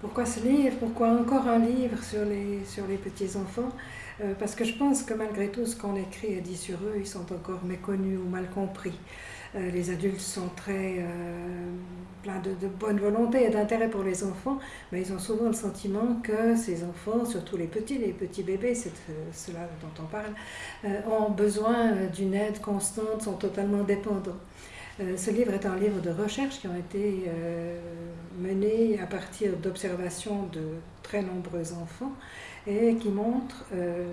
Pourquoi ce livre Pourquoi encore un livre sur les, sur les petits-enfants euh, Parce que je pense que malgré tout ce qu'on écrit et dit sur eux, ils sont encore méconnus ou mal compris. Euh, les adultes sont très euh, pleins de, bonne volonté et d'intérêt pour les enfants, mais ils ont souvent le sentiment que ces enfants, surtout les petits, les petits bébés, c'est cela dont on parle, ont besoin d'une aide constante, sont totalement dépendants. Ce livre est un livre de recherche qui ont été menés partir d'observations de très nombreux enfants et qui montre euh,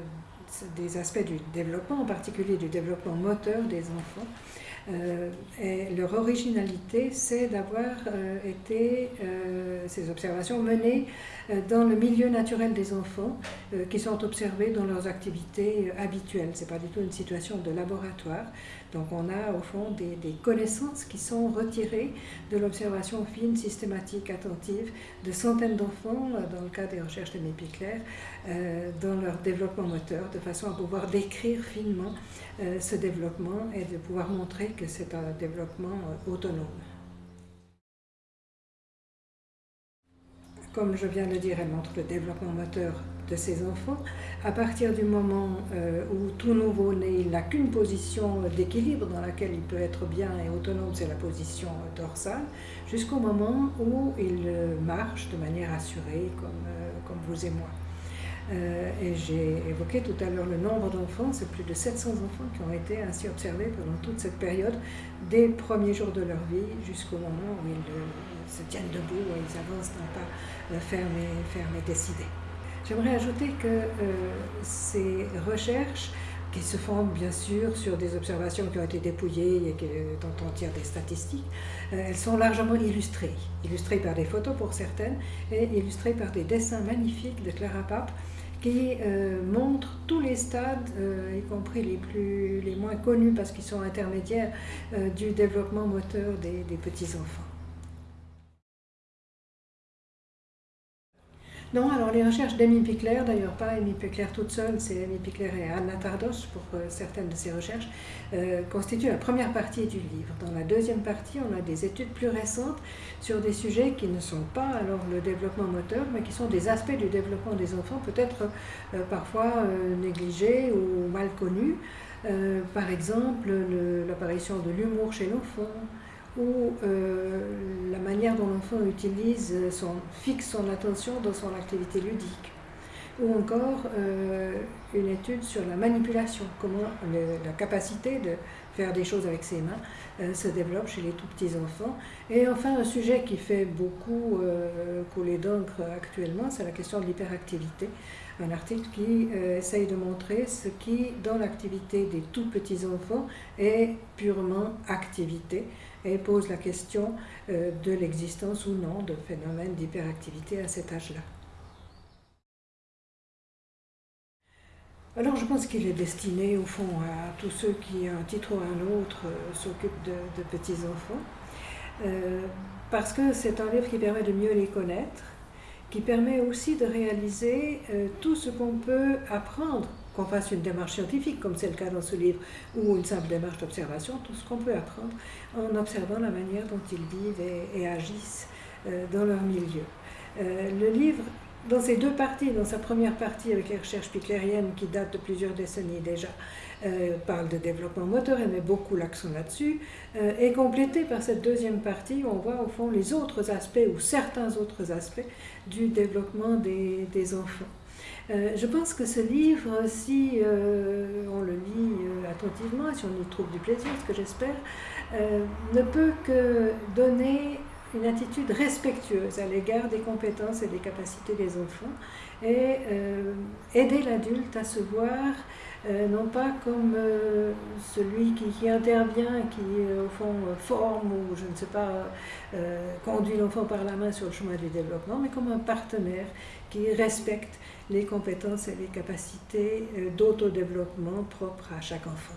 des aspects du développement, en particulier du développement moteur des enfants. Et leur originalité, c'est d'avoir été, ces observations menées dans le milieu naturel des enfants qui sont observés dans leurs activités habituelles. Ce n'est pas du tout une situation de laboratoire. Donc on a au fond des, connaissances qui sont retirées de l'observation fine, systématique, attentive de centaines d'enfants, euh, dans le cas des recherches de Pickler, euh, dans leur développement moteur, de façon à pouvoir décrire finement euh, ce développement et de pouvoir montrer que c'est un développement autonome. Comme je viens de le dire, elle montre le développement moteur de ses enfants, à partir du moment euh, où tout nouveau-né n'a qu'une position d'équilibre dans laquelle il peut être bien et autonome, c'est la position dorsale, jusqu'au moment où il marche de manière assurée, comme, euh, comme vous et moi. Euh, et j'ai évoqué tout à l'heure le nombre d'enfants, c'est plus de 700 enfants qui ont été ainsi observés pendant toute cette période, des premiers jours de leur vie jusqu'au moment où ils se tiennent debout, où ils avancent d'un pas ferme et, ferme et décidé. J'aimerais ajouter que euh, ces recherches, qui se font bien sûr sur des observations qui ont été dépouillées et dont on tire des statistiques, euh, elles sont largement illustrées. Illustrées par des photos pour certaines et illustrées par des dessins magnifiques de Clara Pape qui euh, montrent tous les stades, y compris les moins connus parce qu'ils sont intermédiaires, du développement moteur des petits-enfants. Non, alors les recherches d'Amy Pickler, d'ailleurs pas Amy Pickler toute seule, c'est Amy Pickler et Anna Tardos pour euh, certaines de ses recherches, euh, constituent la première partie du livre. Dans la deuxième partie, on a des études plus récentes sur des sujets qui ne sont pas alors le développement moteur, mais qui sont des aspects du développement des enfants, peut-être euh, parfois négligés ou mal connus. par exemple, l'apparition de l'humour chez l'enfant, ou euh, la manière dont l'enfant utilise son, fixe son attention dans son activité ludique, ou encore euh, une étude sur la manipulation, comment la capacité de faire des choses avec ses mains euh, se développe chez les tout petits enfants. Et enfin, un sujet qui fait beaucoup couler d'encre actuellement, c'est la question de l'hyperactivité. Un article qui essaye de montrer ce qui, dans l'activité des tout petits enfants, est purement activité et pose la question euh, de l'existence ou non de phénomènes d'hyperactivité à cet âge-là. Alors je pense qu'il est destiné au fond à tous ceux qui, à un titre ou à un autre, euh, s'occupent de, petits-enfants, euh, parce que c'est un livre qui permet de mieux les connaître, qui permet aussi de réaliser tout ce qu'on peut apprendre qu'on fasse une démarche scientifique, comme c'est le cas dans ce livre, ou une simple démarche d'observation, tout ce qu'on peut apprendre en observant la manière dont ils vivent et, agissent euh, dans leur milieu. Euh, le livre, dans ses deux parties, dans sa première partie avec les recherches piclériennes qui datent de plusieurs décennies déjà, euh, parle de développement moteur et met beaucoup l'accent là-dessus, est complété par cette deuxième partie où on voit au fond les autres aspects ou certains autres aspects du développement des, enfants. Euh, je pense que ce livre, si euh, on le lit euh, attentivement, si on y trouve du plaisir, ce que j'espère, ne peut que donner une attitude respectueuse à l'égard des compétences et des capacités des enfants et aider l'adulte à se voir non pas comme celui qui, qui, intervient, qui au fond forme ou je ne sais pas, conduit l'enfant par la main sur le chemin du développement, mais comme un partenaire qui respecte les compétences et les capacités euh, d'autodéveloppement propres à chaque enfant.